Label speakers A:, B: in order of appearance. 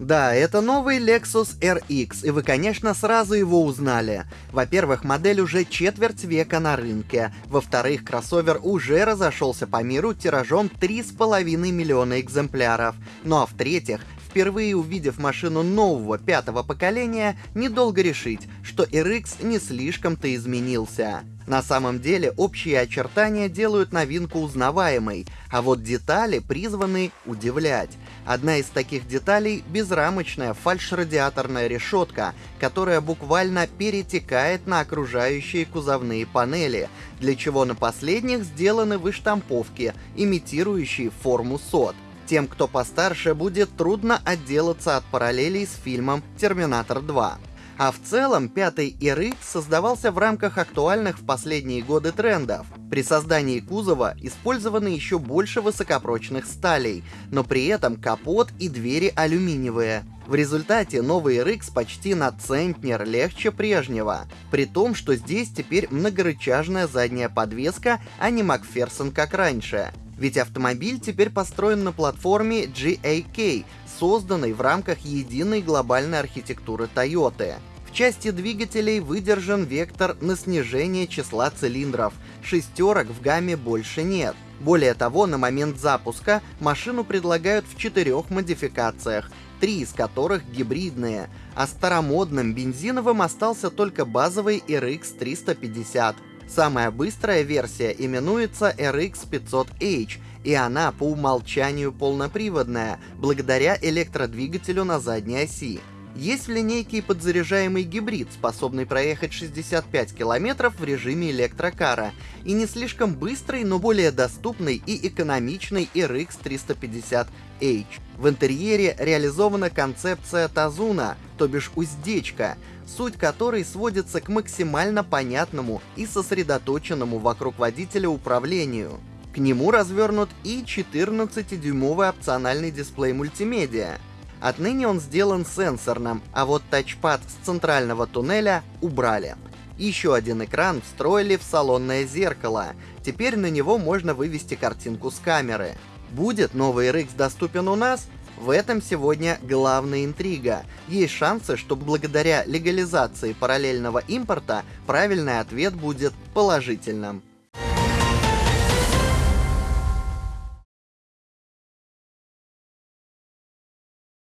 A: Да, это новый Lexus RX, и вы, конечно, сразу его узнали. Во-первых, модель уже четверть века на рынке. Во-вторых, кроссовер уже разошелся по миру тиражом 3,5 миллиона экземпляров. Ну а в-третьих, впервые увидев машину нового пятого поколения, недолго решить, что RX не слишком-то изменился. На самом деле общие очертания делают новинку узнаваемой, а вот детали призваны удивлять. Одна из таких деталей — безрамочная фальшрадиаторная решетка, которая буквально перетекает на окружающие кузовные панели, для чего на последних сделаны выштамповки, имитирующие форму сот. Тем, кто постарше, будет трудно отделаться от параллелей с фильмом «Терминатор 2». А в целом, пятый RX создавался в рамках актуальных в последние годы трендов. При создании кузова использованы еще больше высокопрочных сталей, но при этом капот и двери алюминиевые. В результате новый RX почти на центнер легче прежнего, при том, что здесь теперь многорычажная задняя подвеска, а не Макферсон как раньше. Ведь автомобиль теперь построен на платформе GAK, созданной в рамках единой глобальной архитектуры Toyota. В части двигателей выдержан вектор на снижение числа цилиндров, шестерок в гамме больше нет. Более того, на момент запуска машину предлагают в четырех модификациях, три из которых гибридные, а старомодным бензиновым остался только базовый RX 350. Самая быстрая версия именуется RX 500H, и она по умолчанию полноприводная, благодаря электродвигателю на задней оси. Есть в линейке и подзаряжаемый гибрид, способный проехать 65 км в режиме электрокара, и не слишком быстрый, но более доступный и экономичный RX 350H. В интерьере реализована концепция Тазуна, то бишь уздечка, суть которой сводится к максимально понятному и сосредоточенному вокруг водителя управлению. К нему развернут и 14-дюймовый опциональный дисплей мультимедиа, Отныне он сделан сенсорным, а вот тачпад с центрального туннеля убрали. Еще один экран встроили в салонное зеркало. Теперь на него можно вывести картинку с камеры. Будет новый RX доступен у нас? В этом сегодня главная интрига. Есть шансы, что благодаря легализации параллельного импорта правильный ответ будет положительным.